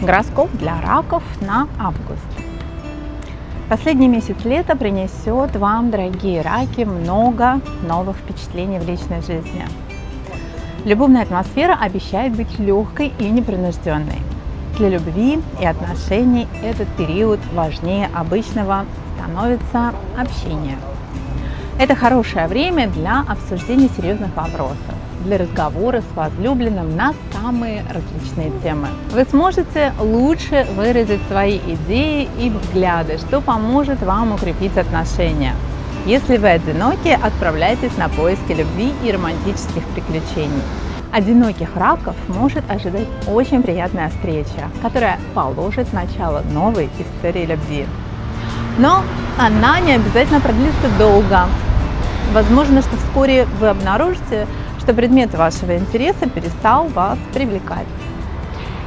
Гороскоп для раков на август. Последний месяц лета принесет вам, дорогие раки, много новых впечатлений в личной жизни. Любовная атмосфера обещает быть легкой и непринужденной. Для любви и отношений этот период важнее обычного становится общение. Это хорошее время для обсуждения серьезных вопросов для разговора с возлюбленным на самые различные темы. Вы сможете лучше выразить свои идеи и взгляды, что поможет вам укрепить отношения. Если вы одиноки, отправляйтесь на поиски любви и романтических приключений. Одиноких раков может ожидать очень приятная встреча, которая положит начало новой истории любви. Но она не обязательно продлится долго. Возможно, что вскоре вы обнаружите, что предмет вашего интереса перестал вас привлекать.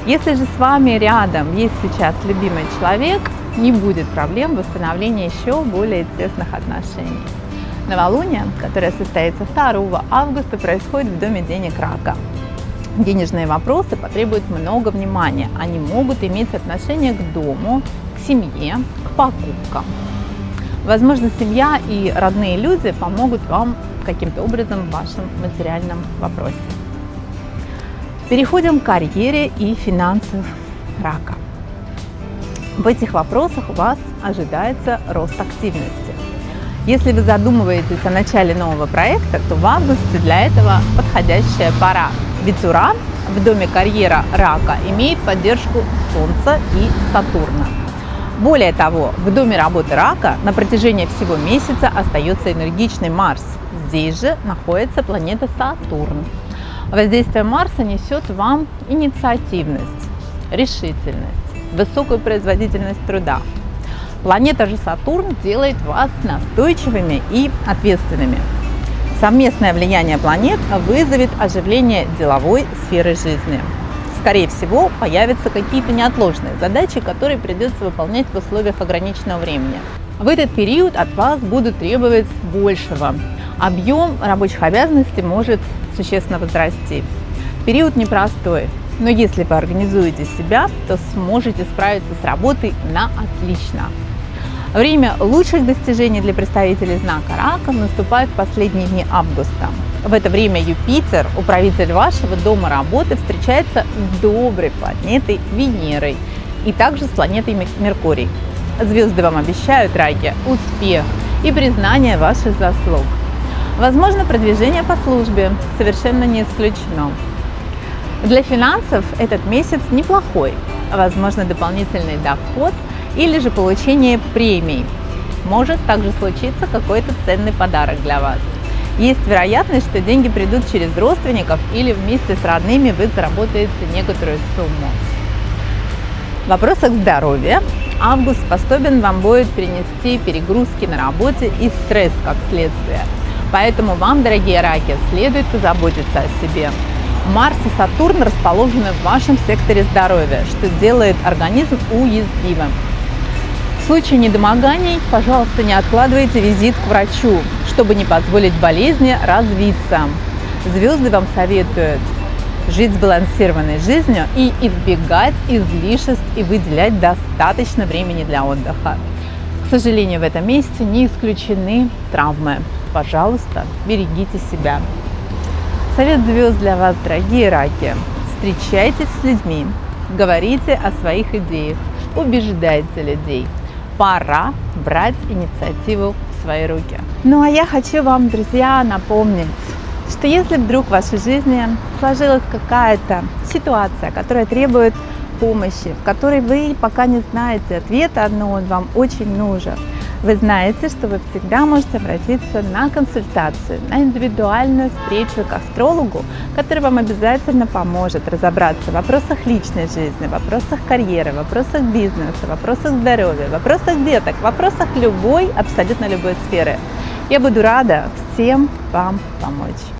Если же с вами рядом есть сейчас любимый человек, не будет проблем восстановления еще более тесных отношений. Новолуние, которое состоится 2 августа, происходит в Доме денег рака. Денежные вопросы потребуют много внимания. Они могут иметь отношение к дому, к семье, к покупкам. Возможно, семья и родные люди помогут вам каким-то образом в вашем материальном вопросе. Переходим к карьере и финансов рака. В этих вопросах у вас ожидается рост активности. Если вы задумываетесь о начале нового проекта, то в августе для этого подходящая пора. Ведь Уран в доме карьера рака имеет поддержку Солнца и Сатурна. Более того, в доме работы рака на протяжении всего месяца остается энергичный Марс. Здесь же находится планета Сатурн. Воздействие Марса несет вам инициативность, решительность, высокую производительность труда. Планета же Сатурн делает вас настойчивыми и ответственными. Совместное влияние планет вызовет оживление деловой сферы жизни скорее всего, появятся какие-то неотложные задачи, которые придется выполнять в условиях ограниченного времени. В этот период от вас будут требовать большего. Объем рабочих обязанностей может существенно возрасти. Период непростой, но если вы организуете себя, то сможете справиться с работой на отлично. Время лучших достижений для представителей знака рака наступает в последние дни августа. В это время Юпитер, управитель вашего дома работы, встречается с доброй планетой Венерой и также с планетой Меркурий. Звезды вам обещают, раки, успех и признание ваших заслуг. Возможно, продвижение по службе совершенно не исключено. Для финансов этот месяц неплохой. Возможно, дополнительный доход или же получение премий. Может также случиться какой-то ценный подарок для вас. Есть вероятность, что деньги придут через родственников или вместе с родными вы заработаете некоторую сумму. В вопросах здоровья август способен вам будет принести перегрузки на работе и стресс как следствие. Поэтому вам, дорогие раки, следует позаботиться о себе. Марс и Сатурн расположены в вашем секторе здоровья, что делает организм уязвимым. В случае недомоганий, пожалуйста, не откладывайте визит к врачу, чтобы не позволить болезни развиться. Звезды вам советуют жить сбалансированной жизнью и избегать излишеств и выделять достаточно времени для отдыха. К сожалению, в этом месяце не исключены травмы. Пожалуйста, берегите себя. Совет звезд для вас, дорогие раки. Встречайтесь с людьми, говорите о своих идеях, убеждайте людей – пора брать инициативу в свои руки. Ну а я хочу вам, друзья, напомнить, что если вдруг в вашей жизни сложилась какая-то ситуация, которая требует помощи, в которой вы пока не знаете ответа, но он вам очень нужен, вы знаете, что вы всегда можете обратиться на консультацию, на индивидуальную встречу к астрологу, который вам обязательно поможет разобраться в вопросах личной жизни, вопросах карьеры, вопросах бизнеса, вопросах здоровья, вопросах деток, вопросах любой, абсолютно любой сферы. Я буду рада всем вам помочь.